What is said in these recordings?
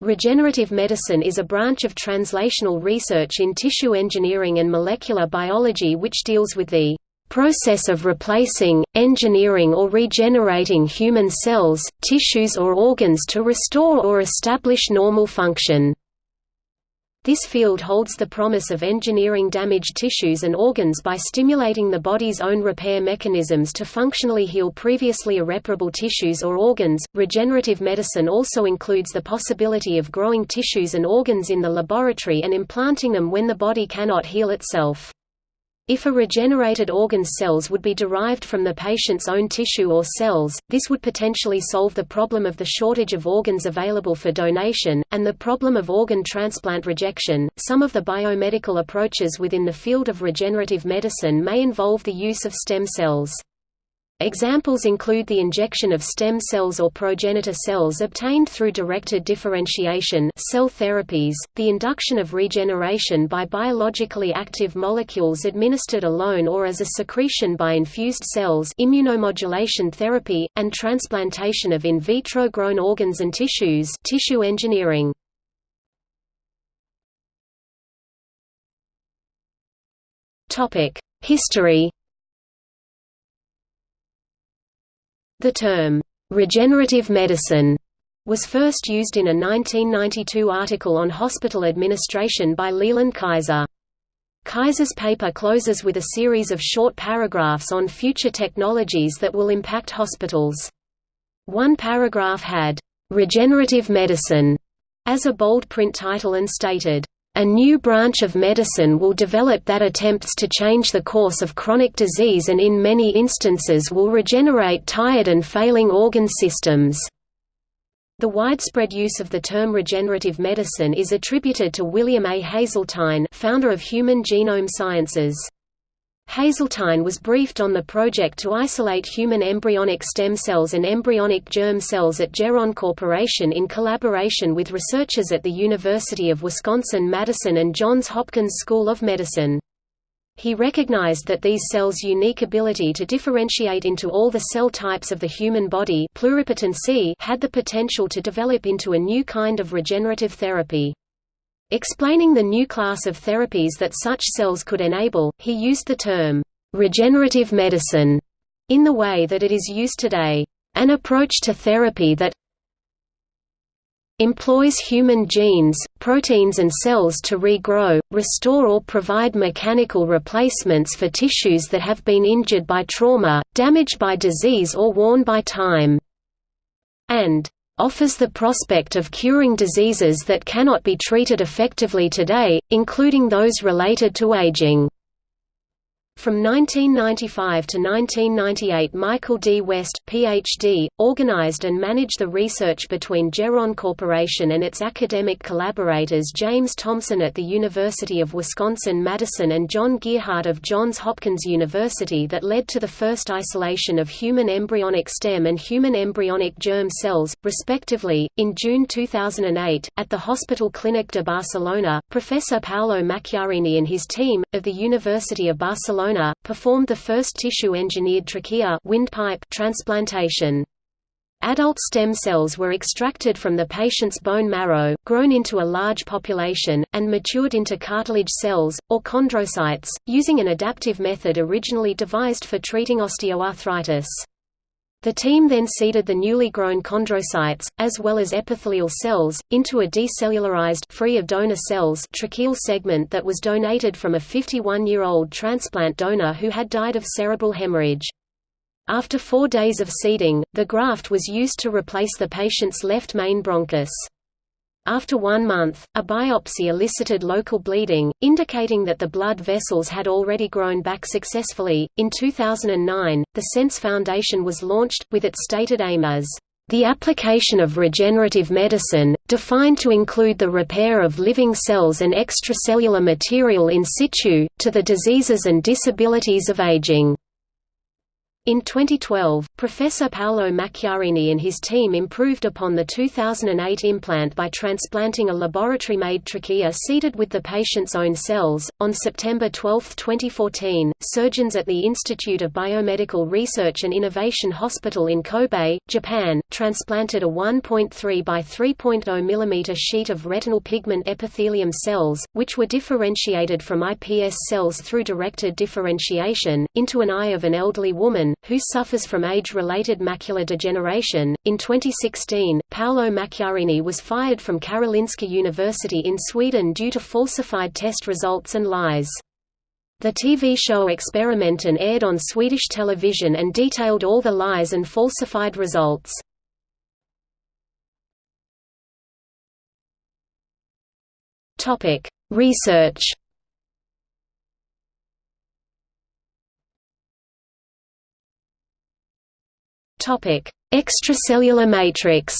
Regenerative medicine is a branch of translational research in tissue engineering and molecular biology which deals with the process of replacing, engineering or regenerating human cells, tissues or organs to restore or establish normal function. This field holds the promise of engineering damaged tissues and organs by stimulating the body's own repair mechanisms to functionally heal previously irreparable tissues or organs. Regenerative medicine also includes the possibility of growing tissues and organs in the laboratory and implanting them when the body cannot heal itself. If a regenerated organ's cells would be derived from the patient's own tissue or cells, this would potentially solve the problem of the shortage of organs available for donation, and the problem of organ transplant rejection. Some of the biomedical approaches within the field of regenerative medicine may involve the use of stem cells. Examples include the injection of stem cells or progenitor cells obtained through directed differentiation cell therapies, the induction of regeneration by biologically active molecules administered alone or as a secretion by infused cells immunomodulation therapy, and transplantation of in vitro grown organs and tissues tissue engineering. History The term, "'regenerative medicine' was first used in a 1992 article on hospital administration by Leland Kaiser. Kaiser's paper closes with a series of short paragraphs on future technologies that will impact hospitals. One paragraph had, "'regenerative medicine' as a bold print title and stated, a new branch of medicine will develop that attempts to change the course of chronic disease and in many instances will regenerate tired and failing organ systems. The widespread use of the term regenerative medicine is attributed to William A. Haseltine founder of Human Genome Sciences. Haseltine was briefed on the project to isolate human embryonic stem cells and embryonic germ cells at Geron Corporation in collaboration with researchers at the University of Wisconsin-Madison and Johns Hopkins School of Medicine. He recognized that these cells' unique ability to differentiate into all the cell types of the human body pluripotency had the potential to develop into a new kind of regenerative therapy. Explaining the new class of therapies that such cells could enable, he used the term, "...regenerative medicine", in the way that it is used today, "...an approach to therapy that employs human genes, proteins and cells to regrow, restore or provide mechanical replacements for tissues that have been injured by trauma, damaged by disease or worn by time", and offers the prospect of curing diseases that cannot be treated effectively today, including those related to aging. From 1995 to 1998 Michael D. West, Ph.D., organized and managed the research between Geron Corporation and its academic collaborators James Thomson at the University of Wisconsin-Madison and John Gearhart of Johns Hopkins University that led to the first isolation of human embryonic stem and human embryonic germ cells, respectively. In June 2008, at the Hospital Clínic de Barcelona, Professor Paolo Macchiarini and his team, of the University of Barcelona Barcelona, performed the first tissue-engineered trachea windpipe transplantation. Adult stem cells were extracted from the patient's bone marrow, grown into a large population, and matured into cartilage cells, or chondrocytes, using an adaptive method originally devised for treating osteoarthritis. The team then seeded the newly grown chondrocytes, as well as epithelial cells, into a decellularized free of donor cells tracheal segment that was donated from a 51-year-old transplant donor who had died of cerebral hemorrhage. After four days of seeding, the graft was used to replace the patient's left main bronchus. After one month, a biopsy elicited local bleeding, indicating that the blood vessels had already grown back successfully. In 2009, the SENS Foundation was launched, with its stated aim as the application of regenerative medicine, defined to include the repair of living cells and extracellular material in situ, to the diseases and disabilities of aging. In 2012, Professor Paolo Macchiarini and his team improved upon the 2008 implant by transplanting a laboratory-made trachea seated with the patient's own cells. On September 12, 2014, surgeons at the Institute of Biomedical Research and Innovation Hospital in Kobe, Japan, transplanted a 1.3 by 3.0 mm sheet of retinal pigment epithelium cells, which were differentiated from iPS cells through directed differentiation, into an eye of an elderly woman who suffers from age-related macular degeneration. In 2016, Paolo Macchiarini was fired from Karolinska University in Sweden due to falsified test results and lies. The TV show Experimenten aired on Swedish television and detailed all the lies and falsified results. Research Topic: Extracellular matrix.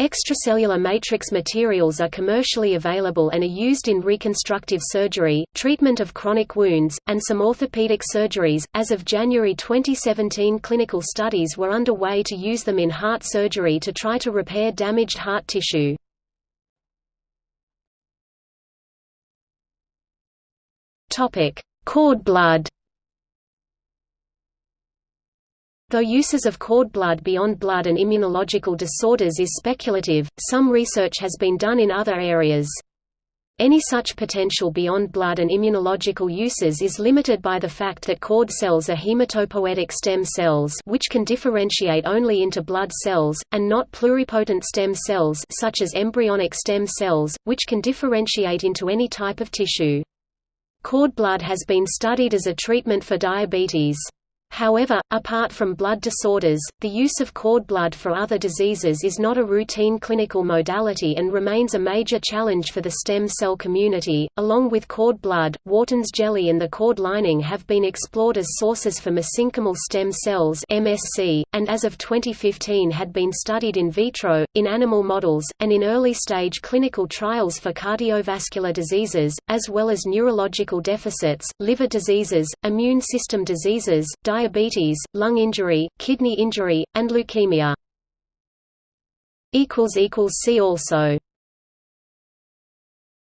Extracellular matrix materials are commercially available and are used in reconstructive surgery, treatment of chronic wounds, and some orthopedic surgeries. As of January 2017, clinical studies were underway to use them in heart surgery to try to repair damaged heart tissue. Topic: Cord blood. Though uses of cord blood beyond blood and immunological disorders is speculative, some research has been done in other areas. Any such potential beyond blood and immunological uses is limited by the fact that cord cells are hematopoietic stem cells which can differentiate only into blood cells, and not pluripotent stem cells such as embryonic stem cells, which can differentiate into any type of tissue. Cord blood has been studied as a treatment for diabetes. However, apart from blood disorders, the use of cord blood for other diseases is not a routine clinical modality and remains a major challenge for the stem cell community. Along with cord blood, Wharton's jelly and the cord lining have been explored as sources for mesenchymal stem cells (MSC), and as of 2015 had been studied in vitro, in animal models, and in early-stage clinical trials for cardiovascular diseases, as well as neurological deficits, liver diseases, immune system diseases, diabetes, lung injury, kidney injury, and leukemia. See also